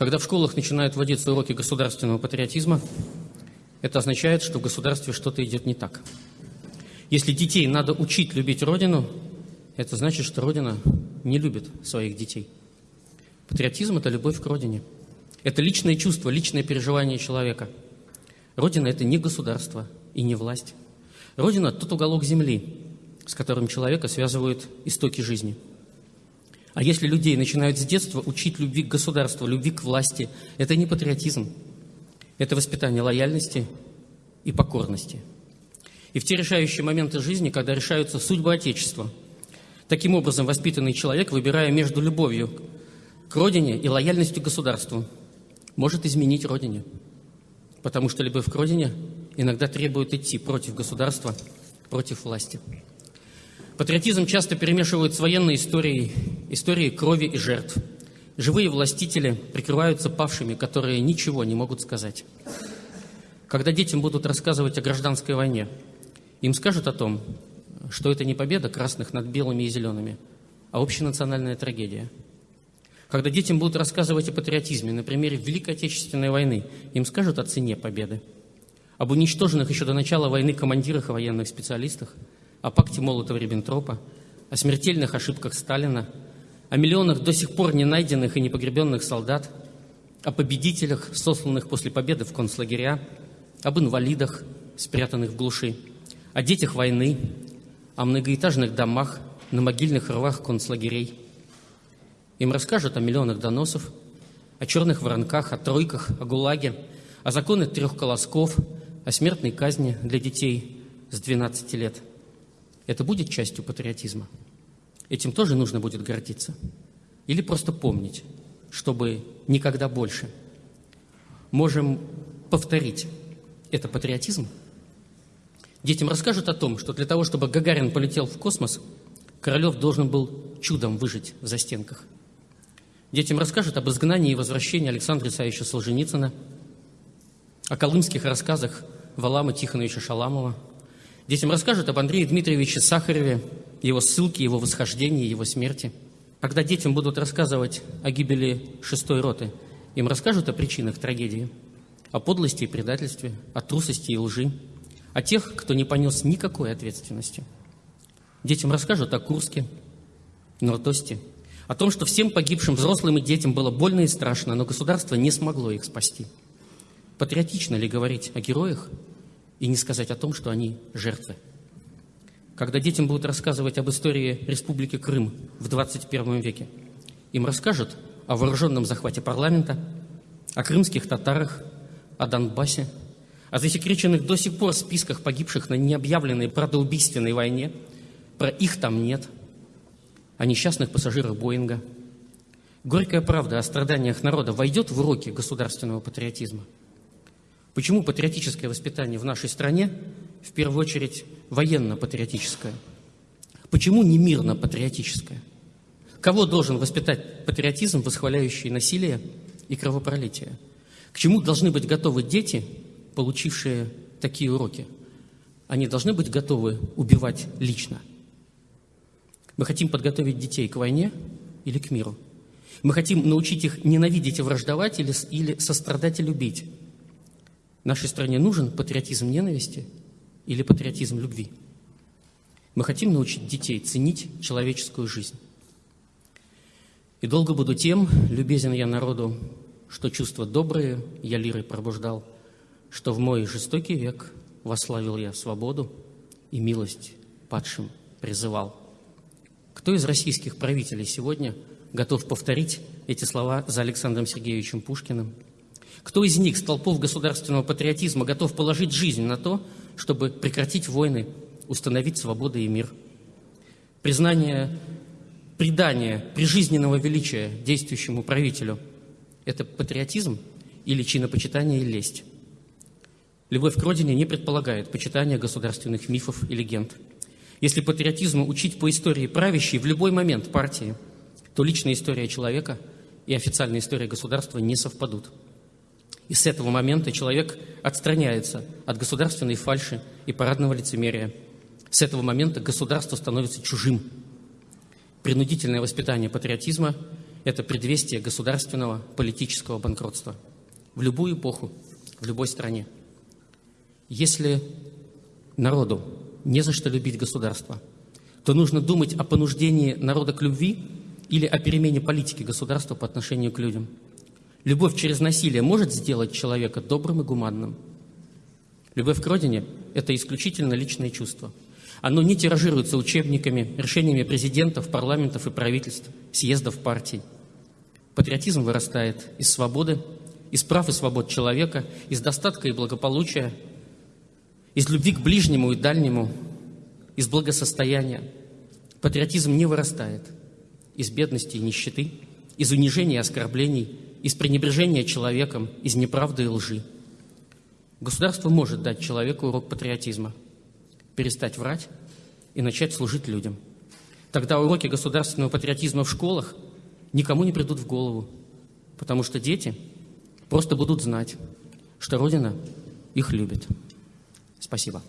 Когда в школах начинают вводиться уроки государственного патриотизма, это означает, что в государстве что-то идет не так. Если детей надо учить любить Родину, это значит, что Родина не любит своих детей. Патриотизм – это любовь к Родине. Это личное чувство, личное переживание человека. Родина – это не государство и не власть. Родина – тот уголок земли, с которым человека связывают истоки жизни. А если людей начинают с детства учить любви к государству, любви к власти, это не патриотизм, это воспитание лояльности и покорности. И в те решающие моменты жизни, когда решаются судьбы Отечества, таким образом воспитанный человек, выбирая между любовью к родине и лояльностью к государству, может изменить родине. Потому что любовь к родине иногда требует идти против государства, против власти. Патриотизм часто перемешивают с военной историей, историей крови и жертв. Живые властители прикрываются павшими, которые ничего не могут сказать. Когда детям будут рассказывать о гражданской войне, им скажут о том, что это не победа красных над белыми и зелеными, а общенациональная трагедия. Когда детям будут рассказывать о патриотизме на примере Великой Отечественной войны, им скажут о цене победы, об уничтоженных еще до начала войны командирах и военных специалистах – о пакте Молотова-Риббентропа, о смертельных ошибках Сталина, о миллионах до сих пор не найденных и не погребенных солдат, о победителях, сосланных после победы в концлагеря, об инвалидах, спрятанных в глуши, о детях войны, о многоэтажных домах на могильных рвах концлагерей. Им расскажут о миллионах доносов, о черных воронках, о тройках, о ГУЛАГе, о законах трех колосков, о смертной казни для детей с 12 лет – это будет частью патриотизма? Этим тоже нужно будет гордиться? Или просто помнить, чтобы никогда больше? Можем повторить. Это патриотизм? Детям расскажут о том, что для того, чтобы Гагарин полетел в космос, Королев должен был чудом выжить в застенках. Детям расскажут об изгнании и возвращении Александра Исаевича Солженицына, о колымских рассказах Валама Тихоновича Шаламова – Детям расскажут об Андрее Дмитриевиче Сахареве, его ссылке, его восхождении, его смерти. Когда детям будут рассказывать о гибели шестой роты, им расскажут о причинах трагедии, о подлости и предательстве, о трусости и лжи, о тех, кто не понес никакой ответственности. Детям расскажут о Курске, Нордосте, о том, что всем погибшим взрослым и детям было больно и страшно, но государство не смогло их спасти. Патриотично ли говорить о героях, и не сказать о том, что они жертвы. Когда детям будут рассказывать об истории Республики Крым в 21 веке, им расскажут о вооруженном захвате парламента, о крымских татарах, о Донбассе, о засекреченных до сих пор списках погибших на необъявленной правдоубийственной войне, про их там нет, о несчастных пассажирах Боинга. Горькая правда о страданиях народа войдет в уроки государственного патриотизма – Почему патриотическое воспитание в нашей стране в первую очередь военно-патриотическое? Почему не мирно-патриотическое? Кого должен воспитать патриотизм, восхваляющий насилие и кровопролитие? К чему должны быть готовы дети, получившие такие уроки? Они должны быть готовы убивать лично. Мы хотим подготовить детей к войне или к миру. Мы хотим научить их ненавидеть и враждовать или, или сострадать и любить. Нашей стране нужен патриотизм ненависти или патриотизм любви? Мы хотим научить детей ценить человеческую жизнь. И долго буду тем, любезен я народу, что чувства добрые я лирой пробуждал, что в мой жестокий век вославил я свободу и милость падшим призывал. Кто из российских правителей сегодня готов повторить эти слова за Александром Сергеевичем Пушкиным – кто из них, столпов государственного патриотизма, готов положить жизнь на то, чтобы прекратить войны, установить свободу и мир? Признание, предание прижизненного величия действующему правителю – это патриотизм или чинопочитание и лесть? Любовь к родине не предполагает почитания государственных мифов и легенд. Если патриотизму учить по истории правящей в любой момент партии, то личная история человека и официальная история государства не совпадут. И с этого момента человек отстраняется от государственной фальши и парадного лицемерия. С этого момента государство становится чужим. Принудительное воспитание патриотизма – это предвестие государственного политического банкротства в любую эпоху, в любой стране. Если народу не за что любить государство, то нужно думать о понуждении народа к любви или о перемене политики государства по отношению к людям. Любовь через насилие может сделать человека добрым и гуманным. Любовь к родине – это исключительно личное чувство. Оно не тиражируется учебниками, решениями президентов, парламентов и правительств, съездов партий. Патриотизм вырастает из свободы, из прав и свобод человека, из достатка и благополучия, из любви к ближнему и дальнему, из благосостояния. Патриотизм не вырастает из бедности и нищеты, из унижения и оскорблений, из пренебрежения человеком, из неправды и лжи. Государство может дать человеку урок патриотизма, перестать врать и начать служить людям. Тогда уроки государственного патриотизма в школах никому не придут в голову, потому что дети просто будут знать, что Родина их любит. Спасибо.